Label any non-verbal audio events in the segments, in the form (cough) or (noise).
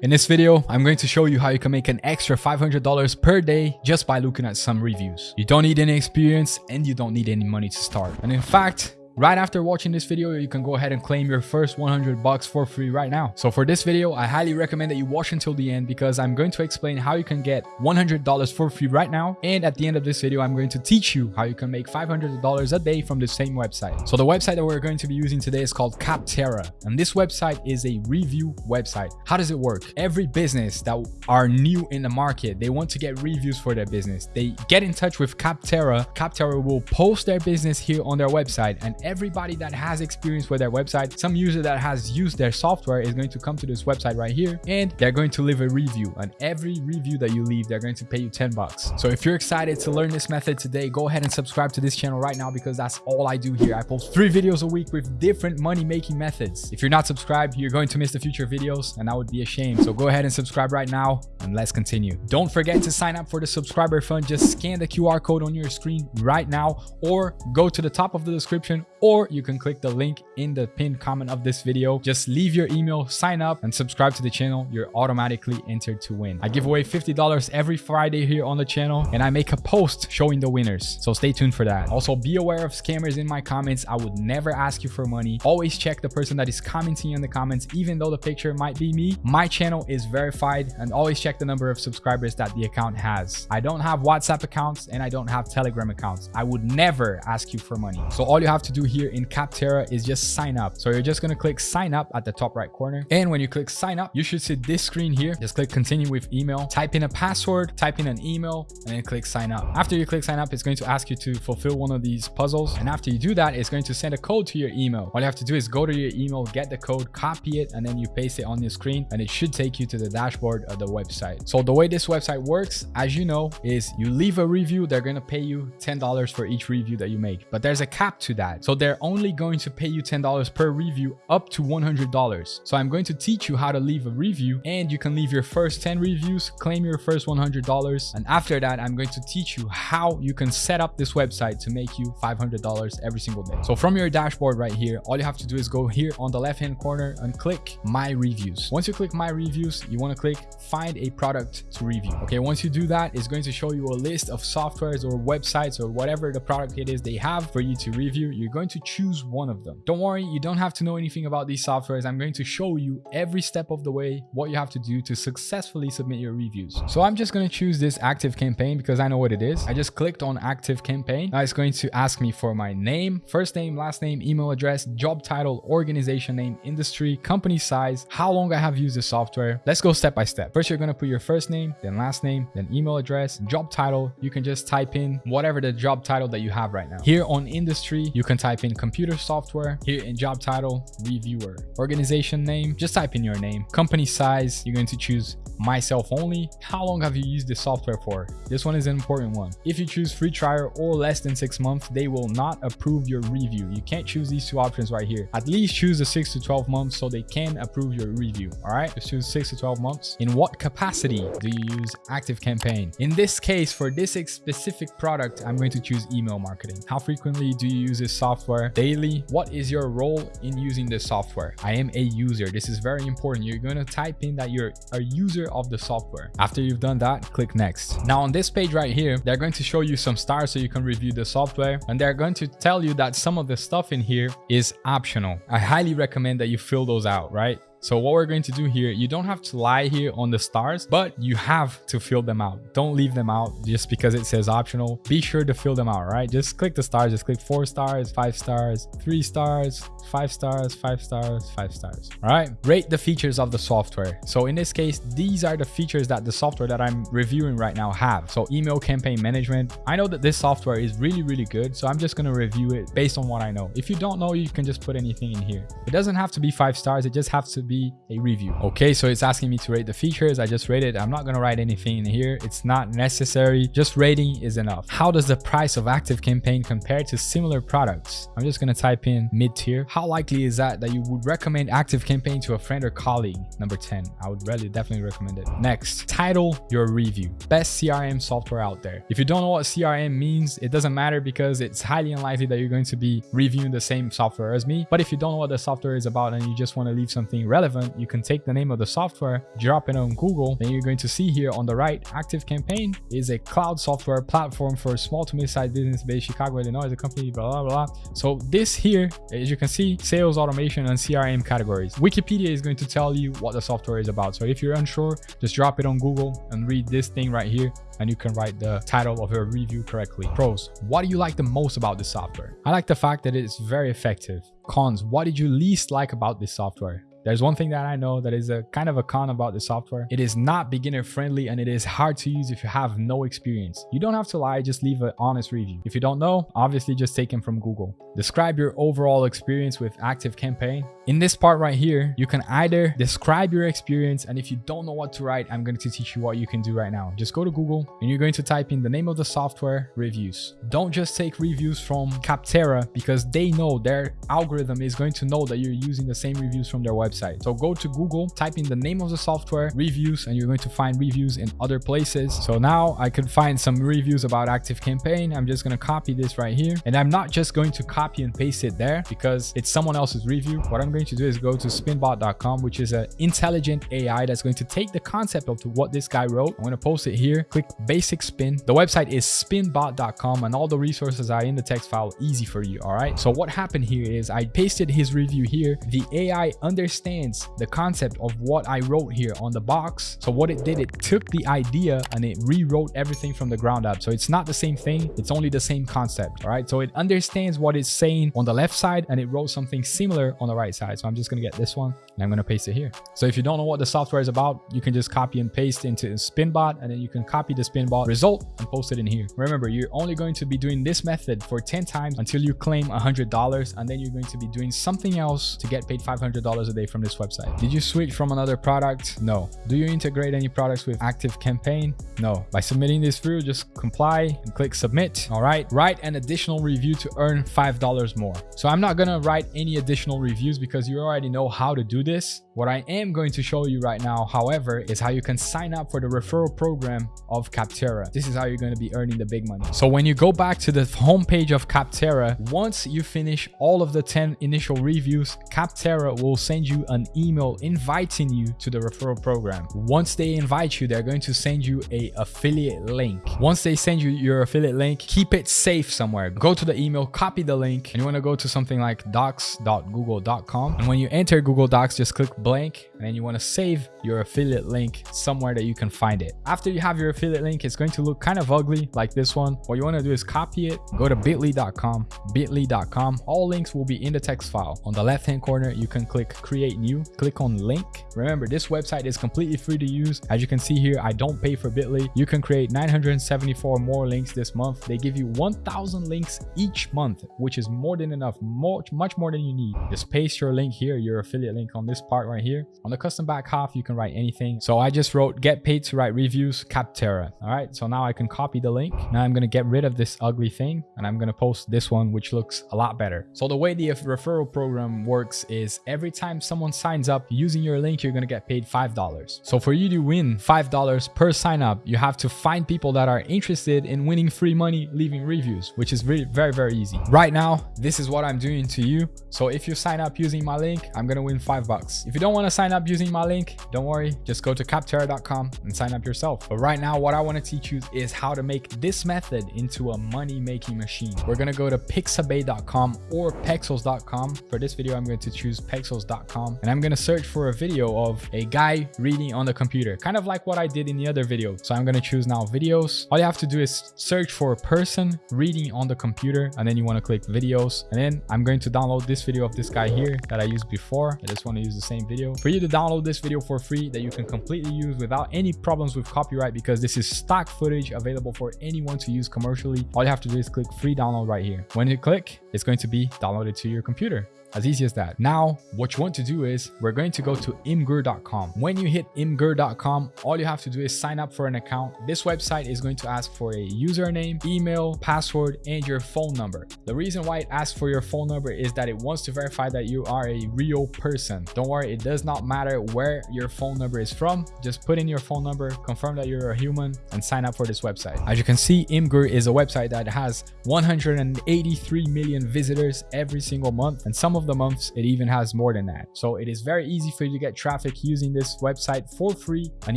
In this video, I'm going to show you how you can make an extra $500 per day just by looking at some reviews. You don't need any experience and you don't need any money to start. And in fact, Right after watching this video, you can go ahead and claim your first 100 bucks for free right now. So for this video, I highly recommend that you watch until the end because I'm going to explain how you can get $100 for free right now. And at the end of this video, I'm going to teach you how you can make $500 a day from the same website. So the website that we're going to be using today is called Capterra. And this website is a review website. How does it work? Every business that are new in the market, they want to get reviews for their business. They get in touch with Capterra. Capterra will post their business here on their website and everybody that has experience with their website, some user that has used their software is going to come to this website right here and they're going to leave a review. And every review that you leave, they're going to pay you 10 bucks. So if you're excited to learn this method today, go ahead and subscribe to this channel right now because that's all I do here. I post three videos a week with different money making methods. If you're not subscribed, you're going to miss the future videos and that would be a shame. So go ahead and subscribe right now and let's continue. Don't forget to sign up for the subscriber fund. Just scan the QR code on your screen right now or go to the top of the description or you can click the link in the pinned comment of this video. Just leave your email, sign up and subscribe to the channel. You're automatically entered to win. I give away $50 every Friday here on the channel and I make a post showing the winners. So stay tuned for that. Also be aware of scammers in my comments. I would never ask you for money. Always check the person that is commenting in the comments, even though the picture might be me. My channel is verified and always check the number of subscribers that the account has. I don't have WhatsApp accounts and I don't have Telegram accounts. I would never ask you for money. So all you have to do here in Capterra is just sign up. So you're just going to click sign up at the top right corner. And when you click sign up, you should see this screen here. Just click continue with email, type in a password, type in an email, and then click sign up. After you click sign up, it's going to ask you to fulfill one of these puzzles. And after you do that, it's going to send a code to your email. All you have to do is go to your email, get the code, copy it, and then you paste it on your screen and it should take you to the dashboard of the website. So the way this website works, as you know, is you leave a review, they're going to pay you $10 for each review that you make. But there's a cap to that. So they're only going to pay you $10 per review up to $100. So I'm going to teach you how to leave a review and you can leave your first 10 reviews, claim your first $100. And after that, I'm going to teach you how you can set up this website to make you $500 every single day. So from your dashboard right here, all you have to do is go here on the left hand corner and click my reviews. Once you click my reviews, you want to click find a product to review. Okay, once you do that, it's going to show you a list of softwares or websites or whatever the product it is they have for you to review. You're going to choose one of them. Don't worry, you don't have to know anything about these softwares. I'm going to show you every step of the way what you have to do to successfully submit your reviews. So I'm just going to choose this Active Campaign because I know what it is. I just clicked on Active Campaign. Now it's going to ask me for my name, first name, last name, email address, job title, organization name, industry, company size, how long I have used the software. Let's go step by step. First, you're going to put your first name, then last name, then email address, job title. You can just type in whatever the job title that you have right now. Here on industry, you can type in computer software. Here in job title, reviewer. Organization name, just type in your name. Company size, you're going to choose myself only. How long have you used the software for? This one is an important one. If you choose free trial or less than six months, they will not approve your review. You can't choose these two options right here. At least choose the six to 12 months so they can approve your review. All right, just choose six to 12 months. In what capacity do you use Active Campaign? In this case, for this specific product, I'm going to choose email marketing. How frequently do you use this software? Daily? What is your role in using this software? I am a user. This is very important. You're going to type in that you're a user of the software. After you've done that, click next. Now on this page right here, they're going to show you some stars so you can review the software and they're going to tell you that some of the stuff in here is optional. I highly recommend that you fill those out, right? So what we're going to do here, you don't have to lie here on the stars, but you have to fill them out. Don't leave them out just because it says optional. Be sure to fill them out, right? Just click the stars. Just click four stars, five stars, three stars, five stars, five stars, five stars. All right. Rate the features of the software. So in this case, these are the features that the software that I'm reviewing right now have. So email campaign management. I know that this software is really, really good. So I'm just going to review it based on what I know. If you don't know, you can just put anything in here. It doesn't have to be five stars. It just has to be be a review. Okay, so it's asking me to rate the features. I just rated. I'm not going to write anything in here. It's not necessary. Just rating is enough. How does the price of Active Campaign compare to similar products? I'm just going to type in mid-tier. How likely is that that you would recommend Active Campaign to a friend or colleague? Number 10. I would really definitely recommend it. Next, title your review. Best CRM software out there. If you don't know what CRM means, it doesn't matter because it's highly unlikely that you're going to be reviewing the same software as me. But if you don't know what the software is about and you just want to leave something relevant, you can take the name of the software, drop it on Google, then you're going to see here on the right, ActiveCampaign is a cloud software platform for small to mid-sized business based in Chicago, Illinois, a company, blah, blah, blah. So this here, as you can see, sales automation and CRM categories. Wikipedia is going to tell you what the software is about. So if you're unsure, just drop it on Google and read this thing right here and you can write the title of your review correctly. Pros, what do you like the most about this software? I like the fact that it's very effective. Cons, what did you least like about this software? There's one thing that I know that is a kind of a con about the software. It is not beginner friendly and it is hard to use if you have no experience. You don't have to lie, just leave an honest review. If you don't know, obviously just take them from Google. Describe your overall experience with Active Campaign. In this part right here, you can either describe your experience and if you don't know what to write, I'm going to teach you what you can do right now. Just go to Google and you're going to type in the name of the software, reviews. Don't just take reviews from Capterra because they know their algorithm is going to know that you're using the same reviews from their website. So go to Google, type in the name of the software, reviews, and you're going to find reviews in other places. So now I could find some reviews about Active Campaign. I'm just going to copy this right here. And I'm not just going to copy and paste it there because it's someone else's review. What I'm going to do is go to spinbot.com, which is an intelligent AI that's going to take the concept of what this guy wrote. I'm going to post it here. Click basic spin. The website is spinbot.com and all the resources are in the text file easy for you. All right. So what happened here is I pasted his review here. The AI understands understands the concept of what I wrote here on the box. So what it did, it took the idea and it rewrote everything from the ground up. So it's not the same thing. It's only the same concept. All right. So it understands what it's saying on the left side and it wrote something similar on the right side. So I'm just going to get this one and I'm going to paste it here. So if you don't know what the software is about, you can just copy and paste into Spinbot and then you can copy the Spinbot result and post it in here. Remember, you're only going to be doing this method for 10 times until you claim $100 and then you're going to be doing something else to get paid $500 a day from this website. Did you switch from another product? No. Do you integrate any products with Active Campaign? No. By submitting this through, just comply and click submit. All right. Write an additional review to earn $5 more. So I'm not going to write any additional reviews because you already know how to do this. What I am going to show you right now, however, is how you can sign up for the referral program of Capterra. This is how you're going to be earning the big money. So when you go back to the homepage of Capterra, once you finish all of the 10 initial reviews, Capterra will send you an email inviting you to the referral program. Once they invite you, they're going to send you a affiliate link. Once they send you your affiliate link, keep it safe somewhere. Go to the email, copy the link, and you want to go to something like docs.google.com. And when you enter Google Docs, just click blank and then you want to save your affiliate link somewhere that you can find it. After you have your affiliate link, it's going to look kind of ugly like this one. What you want to do is copy it, go to bit.ly.com, bit.ly.com. All links will be in the text file. On the left hand corner, you can click create new, click on link. Remember, this website is completely free to use. As you can see here, I don't pay for bit.ly. You can create 974 more links this month. They give you 1000 links each month, which is more than enough, much, much more than you need. Just paste your link here, your affiliate link on this part right here. On the custom back half, you can write anything. So I just wrote get paid to write reviews, Capterra. All right. So now I can copy the link. Now I'm going to get rid of this ugly thing and I'm going to post this one, which looks a lot better. So the way the referral program works is every time someone signs up using your link, you're going to get paid $5. So for you to win $5 per sign up, you have to find people that are interested in winning free money, leaving reviews, which is really very, very easy. Right now, this is what I'm doing to you. So if you sign up using my link, I'm going to win five bucks. If you don't want to sign up using my link, don't worry, just go to capterra.com and sign up yourself. But right now, what I want to teach you is how to make this method into a money-making machine. We're going to go to pixabay.com or pexels.com. For this video, I'm going to choose pexels.com and I'm going to search for a video of a guy reading on the computer, kind of like what I did in the other video. So I'm going to choose now videos. All you have to do is search for a person reading on the computer and then you want to click videos. And then I'm going to download this video of this guy here that I used before. I just want to use the same video. For you to download this video for free that you can completely use without any problems with copyright because this is stock footage available for anyone to use commercially. All you have to do is click free download right here. When you click, it's going to be downloaded to your computer. As easy as that. Now, what you want to do is we're going to go to imgur.com. When you hit imgur.com, all you have to do is sign up for an account. This website is going to ask for a username, email, password, and your phone number. The reason why it asks for your phone number is that it wants to verify that you are a real person. Don't worry, it does not matter where your phone number is from. Just put in your phone number, confirm that you're a human, and sign up for this website. As you can see, Imgur is a website that has 183 million visitors every single month, and some of of the months, it even has more than that. So it is very easy for you to get traffic using this website for free and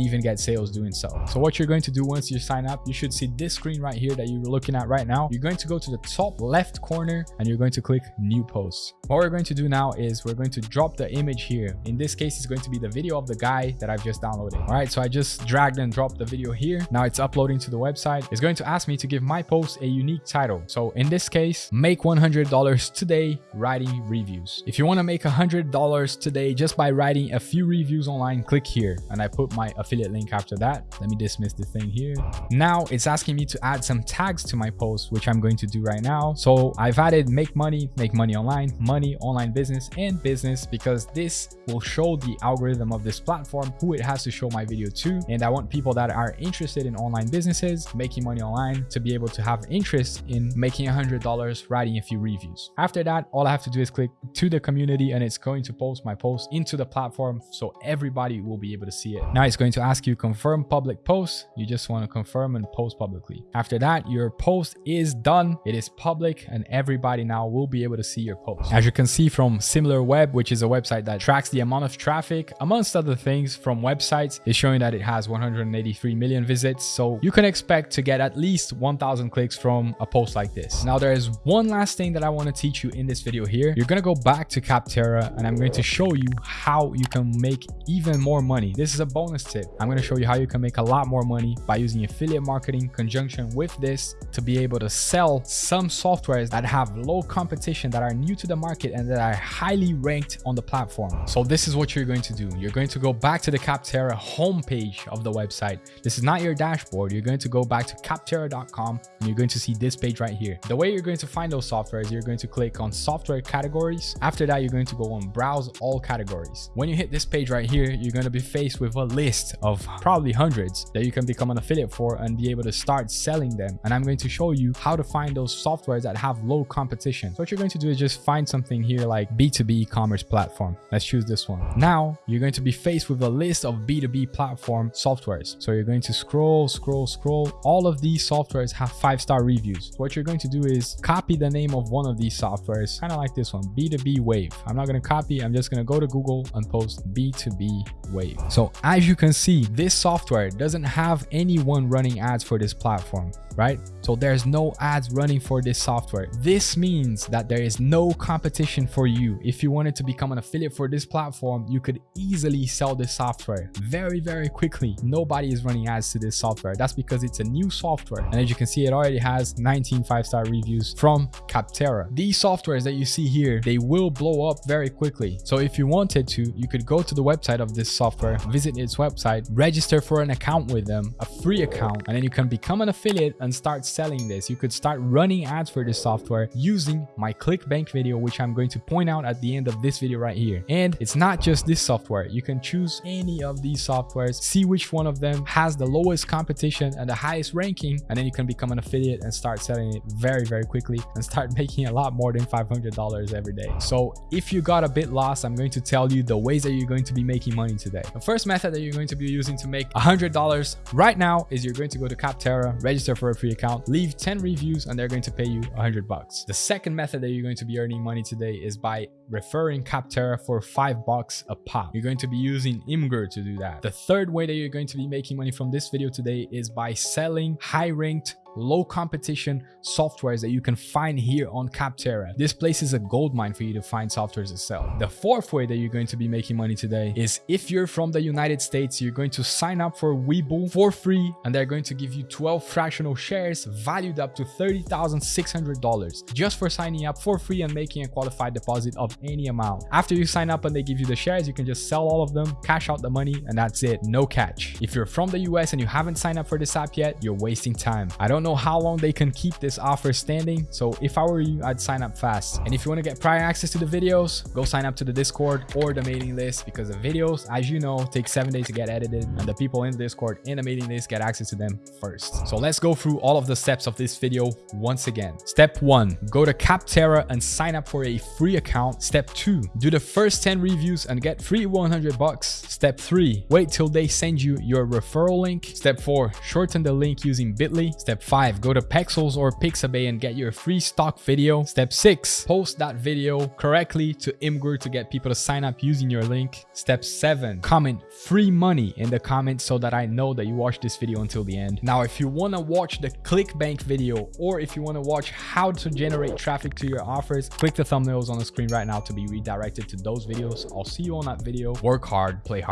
even get sales doing so. So what you're going to do once you sign up, you should see this screen right here that you're looking at right now. You're going to go to the top left corner and you're going to click new post. What we're going to do now is we're going to drop the image here. In this case, it's going to be the video of the guy that I've just downloaded. All right, so I just dragged and dropped the video here. Now it's uploading to the website. It's going to ask me to give my post a unique title. So in this case, make $100 today writing reviews. If you want to make $100 today just by writing a few reviews online, click here. And I put my affiliate link after that. Let me dismiss the thing here. Now it's asking me to add some tags to my post, which I'm going to do right now. So I've added make money, make money online, money, online business, and business because this will show the algorithm of this platform who it has to show my video to. And I want people that are interested in online businesses, making money online to be able to have interest in making $100 writing a few reviews. After that, all I have to do is click to the community and it's going to post my post into the platform so everybody will be able to see it. Now it's going to ask you confirm public post. You just want to confirm and post publicly. After that, your post is done. It is public and everybody now will be able to see your post. As you can see from SimilarWeb, which is a website that tracks the amount of traffic, amongst other things from websites, is showing that it has 183 million visits. So you can expect to get at least 1000 clicks from a post like this. Now there is one last thing that I want to teach you in this video here. You're going to go back to Capterra and I'm going to show you how you can make even more money. This is a bonus tip. I'm going to show you how you can make a lot more money by using affiliate marketing conjunction with this to be able to sell some softwares that have low competition that are new to the market and that are highly ranked on the platform. So this is what you're going to do. You're going to go back to the Capterra homepage of the website. This is not your dashboard. You're going to go back to capterra.com and you're going to see this page right here. The way you're going to find those softwares, you're going to click on software categories. After that, you're going to go on browse all categories. When you hit this page right here, you're going to be faced with a list of probably hundreds that you can become an affiliate for and be able to start selling them. And I'm going to show you how to find those softwares that have low competition. So what you're going to do is just find something here like B2B e-commerce platform. Let's choose this one. Now you're going to be faced with a list of B2B platform softwares. So you're going to scroll, scroll, scroll. All of these softwares have five-star reviews. What you're going to do is copy the name of one of these softwares, kind of like this one, B2B Wave. I'm not going to copy. I'm just going to go to Google and post B2B Wave. So as you can see, this software doesn't have anyone running ads for this platform right? So there's no ads running for this software. This means that there is no competition for you. If you wanted to become an affiliate for this platform, you could easily sell this software very, very quickly. Nobody is running ads to this software. That's because it's a new software. And as you can see, it already has 19 five-star reviews from Capterra. These softwares that you see here, they will blow up very quickly. So if you wanted to, you could go to the website of this software, visit its website, register for an account with them, a free account, and then you can become an affiliate and start selling this. You could start running ads for this software using my ClickBank video, which I'm going to point out at the end of this video right here. And it's not just this software. You can choose any of these softwares, see which one of them has the lowest competition and the highest ranking, and then you can become an affiliate and start selling it very, very quickly and start (laughs) making a lot more than $500 every day. So if you got a bit lost, I'm going to tell you the ways that you're going to be making money today. The first method that you're going to be using to make $100 right now is you're going to go to Capterra, register for a free account, leave 10 reviews, and they're going to pay you 100 bucks. The second method that you're going to be earning money today is by referring Capterra for five bucks a pop. You're going to be using Imgur to do that. The third way that you're going to be making money from this video today is by selling high ranked low competition softwares that you can find here on Capterra. This place is a gold mine for you to find softwares to sell. The fourth way that you're going to be making money today is if you're from the United States, you're going to sign up for Webull for free and they're going to give you 12 fractional shares valued up to $30,600 just for signing up for free and making a qualified deposit of any amount. After you sign up and they give you the shares, you can just sell all of them, cash out the money, and that's it. No catch. If you're from the US and you haven't signed up for this app yet, you're wasting time. I don't know how long they can keep this offer standing. So if I were you, I'd sign up fast. And if you want to get prior access to the videos, go sign up to the Discord or the mailing list because the videos, as you know, take seven days to get edited and the people in the Discord and the mailing list get access to them first. So let's go through all of the steps of this video once again. Step one, go to Capterra and sign up for a free account Step 2. Do the first 10 reviews and get free 100 bucks. Step 3. Wait till they send you your referral link. Step 4. Shorten the link using Bitly. Step 5. Go to Pexels or Pixabay and get your free stock video. Step 6. Post that video correctly to Imgur to get people to sign up using your link. Step 7. Comment free money in the comments so that I know that you watched this video until the end. Now, if you want to watch the ClickBank video or if you want to watch how to generate traffic to your offers, click the thumbnails on the screen right to be redirected to those videos. I'll see you on that video. Work hard, play hard.